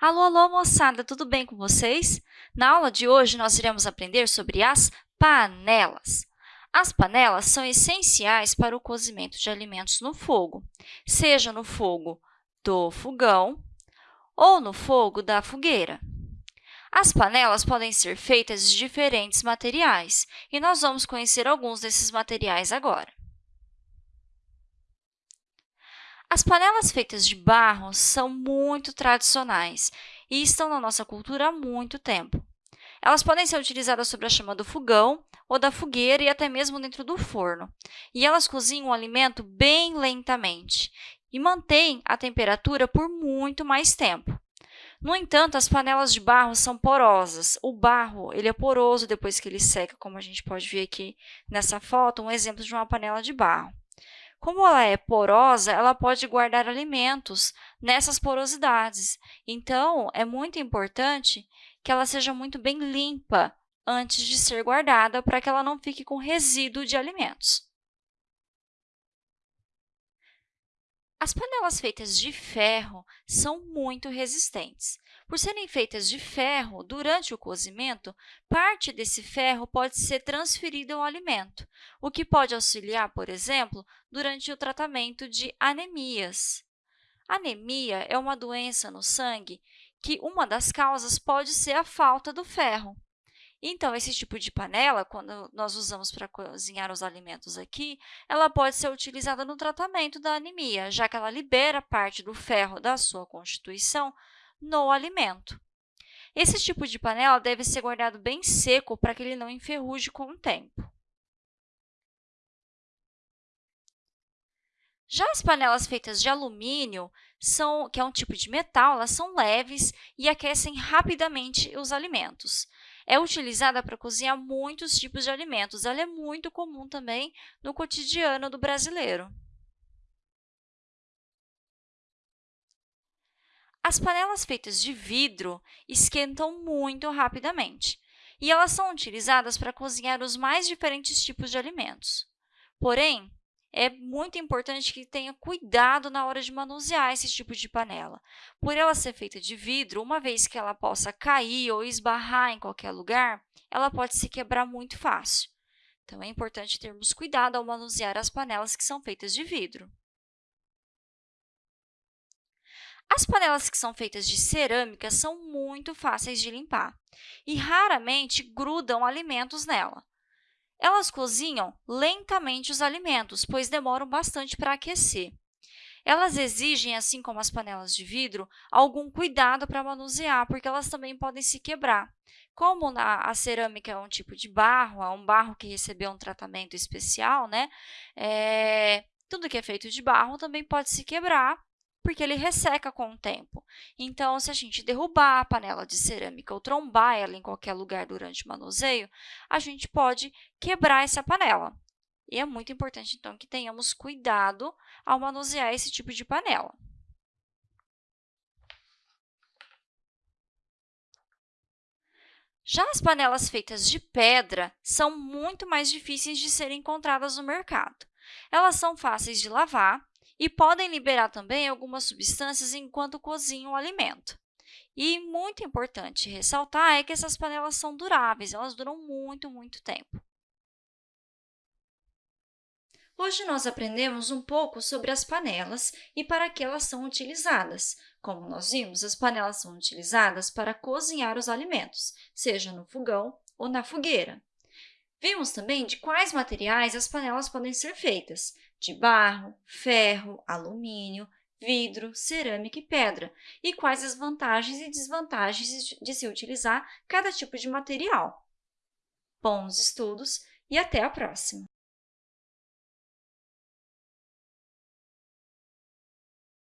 Alô, alô, moçada, tudo bem com vocês? Na aula de hoje, nós iremos aprender sobre as panelas. As panelas são essenciais para o cozimento de alimentos no fogo, seja no fogo do fogão ou no fogo da fogueira. As panelas podem ser feitas de diferentes materiais, e nós vamos conhecer alguns desses materiais agora. As panelas feitas de barro são muito tradicionais e estão na nossa cultura há muito tempo. Elas podem ser utilizadas sobre a chama do fogão ou da fogueira e até mesmo dentro do forno. E elas cozinham o alimento bem lentamente e mantêm a temperatura por muito mais tempo. No entanto, as panelas de barro são porosas. O barro ele é poroso depois que ele seca, como a gente pode ver aqui nessa foto, um exemplo de uma panela de barro. Como ela é porosa, ela pode guardar alimentos nessas porosidades. Então, é muito importante que ela seja muito bem limpa antes de ser guardada, para que ela não fique com resíduo de alimentos. As panelas feitas de ferro são muito resistentes. Por serem feitas de ferro, durante o cozimento, parte desse ferro pode ser transferida ao alimento, o que pode auxiliar, por exemplo, durante o tratamento de anemias. Anemia é uma doença no sangue que uma das causas pode ser a falta do ferro. Então, esse tipo de panela, quando nós usamos para cozinhar os alimentos aqui, ela pode ser utilizada no tratamento da anemia, já que ela libera parte do ferro da sua constituição no alimento. Esse tipo de panela deve ser guardado bem seco para que ele não enferruje com o tempo. Já as panelas feitas de alumínio, são, que é um tipo de metal, elas são leves e aquecem rapidamente os alimentos. É utilizada para cozinhar muitos tipos de alimentos. Ela é muito comum também no cotidiano do brasileiro. As panelas feitas de vidro esquentam muito rapidamente, e elas são utilizadas para cozinhar os mais diferentes tipos de alimentos. Porém, é muito importante que tenha cuidado na hora de manusear esse tipo de panela. Por ela ser feita de vidro, uma vez que ela possa cair ou esbarrar em qualquer lugar, ela pode se quebrar muito fácil. Então, é importante termos cuidado ao manusear as panelas que são feitas de vidro. As panelas que são feitas de cerâmica são muito fáceis de limpar e raramente grudam alimentos nela. Elas cozinham lentamente os alimentos, pois demoram bastante para aquecer. Elas exigem, assim como as panelas de vidro, algum cuidado para manusear, porque elas também podem se quebrar. Como a, cerâmica é um tipo de barro, é um barro que recebeu um tratamento especial, né? É, tudo que é feito de barro também pode se quebrar porque ele resseca com o tempo. Então, se a gente derrubar a panela de cerâmica ou trombar ela em qualquer lugar durante o manuseio, a gente pode quebrar essa panela. E é muito importante, então, que tenhamos cuidado ao manusear esse tipo de panela. Já as panelas feitas de pedra são muito mais difíceis de serem encontradas no mercado. Elas são fáceis de lavar e podem liberar também algumas substâncias enquanto cozinham o alimento. E muito importante ressaltar é que essas panelas são duráveis, elas duram muito, muito tempo. Hoje nós aprendemos um pouco sobre as panelas e para que elas são utilizadas. Como nós vimos, as panelas são utilizadas para cozinhar os alimentos, seja no fogão ou na fogueira. Vimos também de quais materiais as panelas podem ser feitas, de barro, ferro, alumínio, vidro, cerâmica e pedra, e quais as vantagens e desvantagens de se utilizar cada tipo de material. Bons estudos e até a próxima!